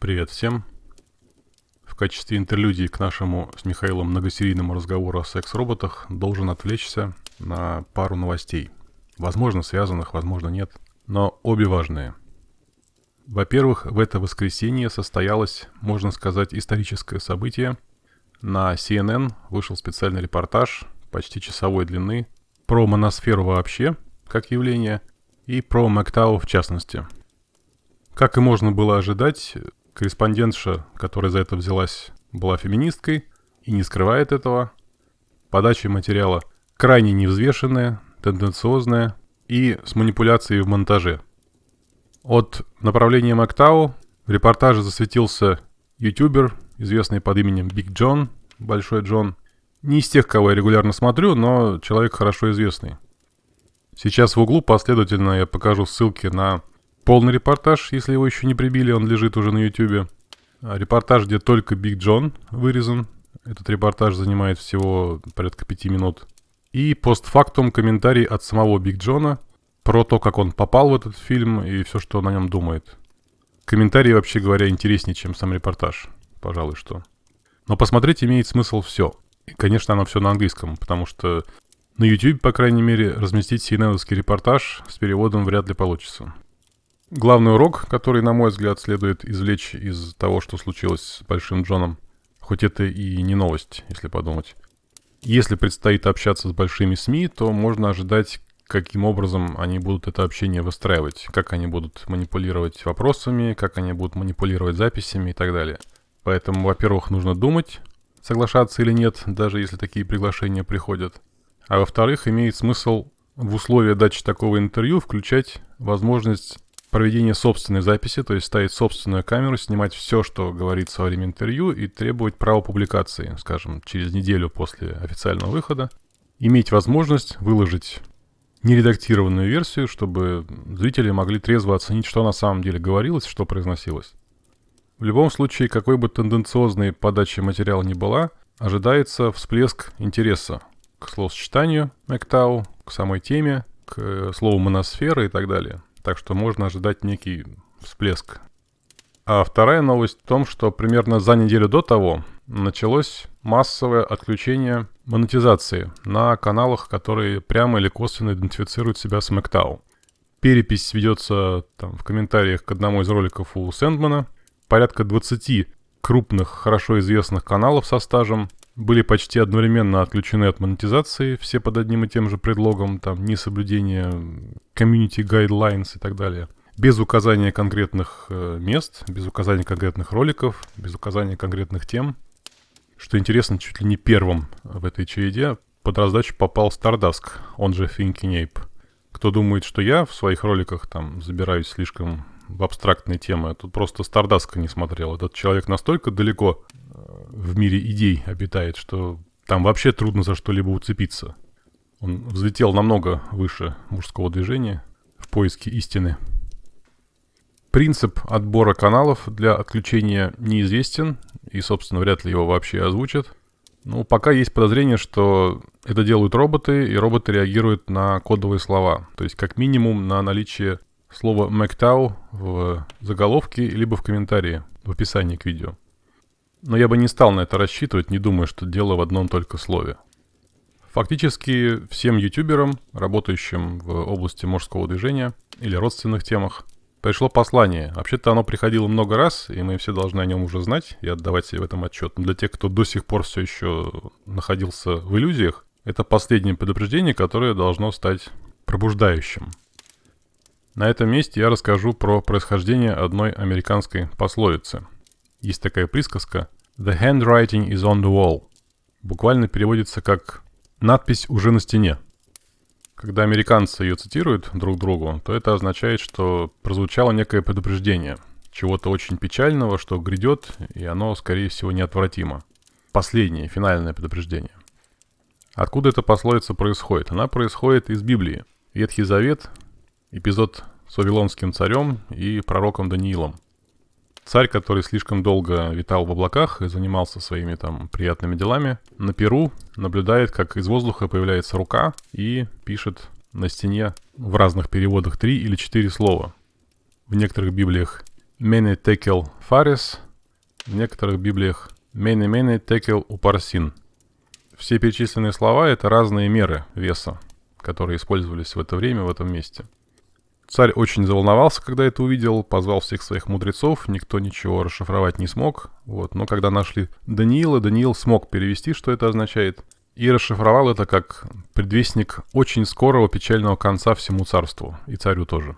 Привет всем. В качестве интерлюдии к нашему с Михаилом многосерийному разговору о секс-роботах должен отвлечься на пару новостей. Возможно, связанных, возможно, нет, но обе важные. Во-первых, в это воскресенье состоялось, можно сказать, историческое событие. На CNN вышел специальный репортаж почти часовой длины про моносферу вообще, как явление, и про Мэктау в частности. Как и можно было ожидать, корреспондентша, которая за это взялась, была феминисткой и не скрывает этого. Подача материала крайне невзвешенная, тенденциозная и с манипуляцией в монтаже. От направления Мактау в репортаже засветился ютубер, известный под именем Биг Джон, Большой Джон. Не из тех, кого я регулярно смотрю, но человек хорошо известный. Сейчас в углу последовательно я покажу ссылки на полный репортаж, если его еще не прибили, он лежит уже на ютубе. Репортаж, где только Биг Джон вырезан. Этот репортаж занимает всего порядка пяти минут. И постфактум комментарий от самого Биг Джона про то, как он попал в этот фильм и все, что он о нем думает. Комментарии, вообще говоря, интереснее, чем сам репортаж. Пожалуй, что. Но посмотреть имеет смысл все. И, конечно, оно все на английском, потому что на YouTube, по крайней мере, разместить cnn репортаж с переводом вряд ли получится. Главный урок, который, на мой взгляд, следует извлечь из того, что случилось с Большим Джоном, хоть это и не новость, если подумать. Если предстоит общаться с большими СМИ, то можно ожидать, каким образом они будут это общение выстраивать, как они будут манипулировать вопросами, как они будут манипулировать записями и так далее. Поэтому, во-первых, нужно думать, соглашаться или нет, даже если такие приглашения приходят. А во-вторых, имеет смысл в условия дачи такого интервью включать возможность проведения собственной записи, то есть ставить собственную камеру, снимать все, что говорится во время интервью и требовать права публикации, скажем, через неделю после официального выхода. Иметь возможность выложить нередактированную версию, чтобы зрители могли трезво оценить, что на самом деле говорилось, что произносилось. В любом случае, какой бы тенденциозной подачей материала ни была, ожидается всплеск интереса к словосочетанию Мэктау, к самой теме, к э, слову моносфера и так далее. Так что можно ожидать некий всплеск. А вторая новость в том, что примерно за неделю до того началось массовое отключение монетизации на каналах, которые прямо или косвенно идентифицируют себя с Мэктау. Перепись ведется там, в комментариях к одному из роликов у Сэндмана – порядка 20 крупных, хорошо известных каналов со стажем были почти одновременно отключены от монетизации, все под одним и тем же предлогом, там, несоблюдение community guidelines и так далее. Без указания конкретных э, мест, без указания конкретных роликов, без указания конкретных тем. Что интересно, чуть ли не первым в этой череде под раздачу попал Stardusk, он же Thinking Ape. Кто думает, что я в своих роликах там забираюсь слишком в абстрактные темы. Тут просто Стардаска не смотрел. Этот человек настолько далеко в мире идей обитает, что там вообще трудно за что-либо уцепиться. Он взлетел намного выше мужского движения в поиске истины. Принцип отбора каналов для отключения неизвестен, и, собственно, вряд ли его вообще озвучат. Ну, пока есть подозрение, что это делают роботы, и роботы реагируют на кодовые слова. То есть, как минимум, на наличие слово «Мэктау» в заголовке, либо в комментарии, в описании к видео. Но я бы не стал на это рассчитывать, не думая, что дело в одном только слове. Фактически всем ютуберам, работающим в области мужского движения или родственных темах, пришло послание. Вообще-то оно приходило много раз, и мы все должны о нем уже знать и отдавать себе в этом отчет. Но для тех, кто до сих пор все еще находился в иллюзиях, это последнее предупреждение, которое должно стать пробуждающим. На этом месте я расскажу про происхождение одной американской пословицы. Есть такая присказка «The handwriting is on the wall». Буквально переводится как «надпись уже на стене». Когда американцы ее цитируют друг другу, то это означает, что прозвучало некое предупреждение, чего-то очень печального, что грядет, и оно, скорее всего, неотвратимо. Последнее, финальное предупреждение. Откуда эта пословица происходит? Она происходит из Библии. Ветхий Завет эпизод с Вавилонским царем и пророком Даниилом. Царь, который слишком долго витал в облаках и занимался своими там приятными делами, на Перу наблюдает, как из воздуха появляется рука и пишет на стене в разных переводах три или четыре слова. В некоторых библиях Мене текел фарис, в некоторых библиях Мене мене текел упарсин. Все перечисленные слова — это разные меры веса, которые использовались в это время, в этом месте. Царь очень заволновался, когда это увидел, позвал всех своих мудрецов, никто ничего расшифровать не смог. Вот. Но когда нашли Даниила, Даниил смог перевести, что это означает, и расшифровал это как предвестник очень скорого печального конца всему царству, и царю тоже.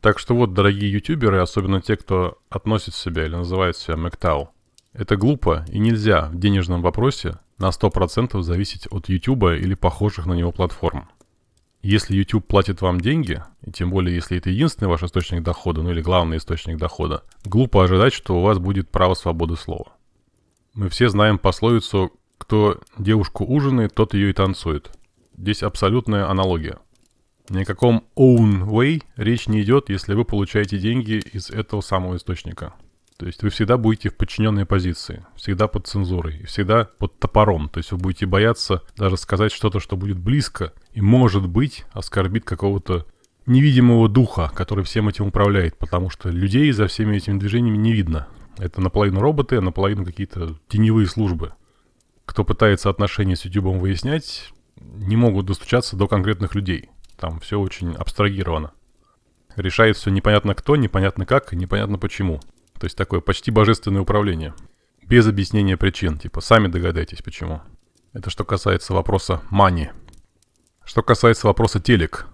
Так что вот, дорогие ютуберы, особенно те, кто относит себя или называет себя Мэктау, это глупо и нельзя в денежном вопросе на 100% зависеть от YouTube или похожих на него платформ. Если YouTube платит вам деньги, и тем более если это единственный ваш источник дохода, ну или главный источник дохода, глупо ожидать, что у вас будет право свободы слова. Мы все знаем пословицу «кто девушку ужинает, тот ее и танцует». Здесь абсолютная аналогия. Ни о каком own way речь не идет, если вы получаете деньги из этого самого источника – то есть вы всегда будете в подчиненной позиции, всегда под цензурой, всегда под топором. То есть вы будете бояться даже сказать что-то, что будет близко и, может быть, оскорбит какого-то невидимого духа, который всем этим управляет, потому что людей за всеми этими движениями не видно. Это наполовину роботы, а наполовину какие-то теневые службы. Кто пытается отношения с YouTube выяснять, не могут достучаться до конкретных людей. Там все очень абстрагировано. Решает все непонятно кто, непонятно как и непонятно почему. То есть такое почти божественное управление. Без объяснения причин, типа сами догадайтесь почему. Это что касается вопроса money. Что касается вопроса телек.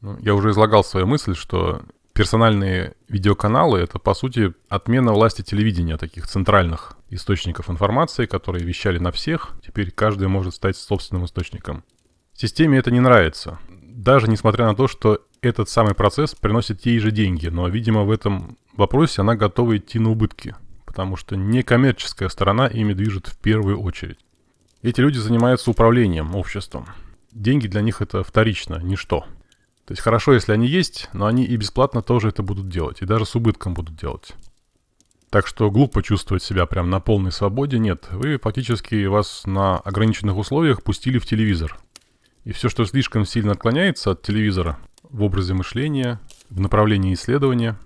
Ну, я уже излагал свою мысль, что персональные видеоканалы — это, по сути, отмена власти телевидения, таких центральных источников информации, которые вещали на всех. Теперь каждый может стать собственным источником. Системе это не нравится. Даже несмотря на то, что этот самый процесс приносит ей же деньги, но, видимо, в этом вопросе она готова идти на убытки, потому что некоммерческая сторона ими движет в первую очередь. Эти люди занимаются управлением обществом. Деньги для них это вторично, ничто. То есть хорошо, если они есть, но они и бесплатно тоже это будут делать, и даже с убытком будут делать. Так что глупо чувствовать себя прям на полной свободе, нет. Вы фактически вас на ограниченных условиях пустили в телевизор. И все, что слишком сильно отклоняется от телевизора в образе мышления, в направлении исследования,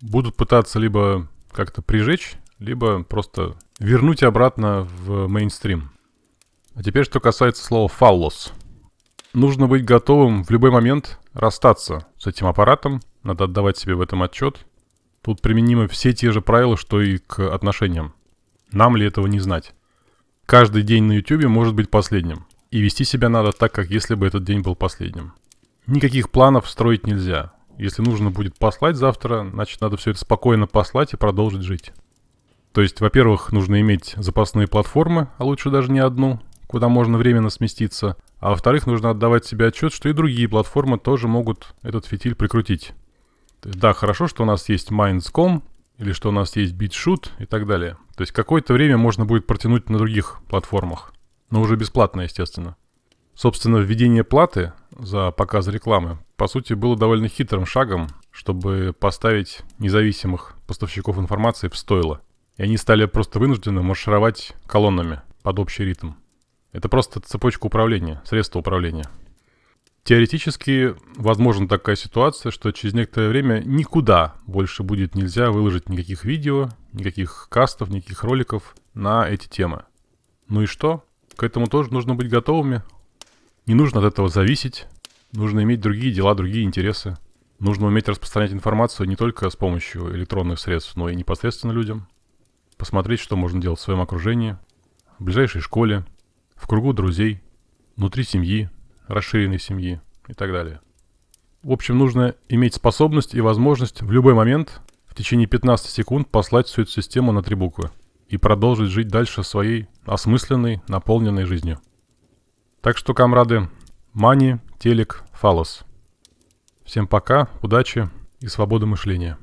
будут пытаться либо как-то прижечь, либо просто вернуть обратно в мейнстрим. А теперь, что касается слова «фаллос». Нужно быть готовым в любой момент расстаться с этим аппаратом, надо отдавать себе в этом отчет. Тут применимы все те же правила, что и к отношениям. Нам ли этого не знать? Каждый день на YouTube может быть последним. И вести себя надо так, как если бы этот день был последним. Никаких планов строить нельзя. Если нужно будет послать завтра, значит надо все это спокойно послать и продолжить жить. То есть, во-первых, нужно иметь запасные платформы, а лучше даже не одну, куда можно временно сместиться. А во-вторых, нужно отдавать себе отчет, что и другие платформы тоже могут этот фитиль прикрутить. То есть, да, хорошо, что у нас есть Minds.com, или что у нас есть BitShoot и так далее. То есть какое-то время можно будет протянуть на других платформах. Но уже бесплатно, естественно. Собственно, введение платы за показ рекламы, по сути, было довольно хитрым шагом, чтобы поставить независимых поставщиков информации в стойло. И они стали просто вынуждены маршировать колоннами под общий ритм. Это просто цепочка управления, средство управления. Теоретически возможна такая ситуация, что через некоторое время никуда больше будет нельзя выложить никаких видео, никаких кастов, никаких роликов на эти темы. Ну и что? К этому тоже нужно быть готовыми, не нужно от этого зависеть, нужно иметь другие дела, другие интересы. Нужно уметь распространять информацию не только с помощью электронных средств, но и непосредственно людям. Посмотреть, что можно делать в своем окружении, в ближайшей школе, в кругу друзей, внутри семьи, расширенной семьи и так далее. В общем, нужно иметь способность и возможность в любой момент в течение 15 секунд послать всю эту систему на три буквы и продолжить жить дальше своей осмысленной, наполненной жизнью. Так что, камрады, мани, телек, фалос. Всем пока, удачи и свободы мышления.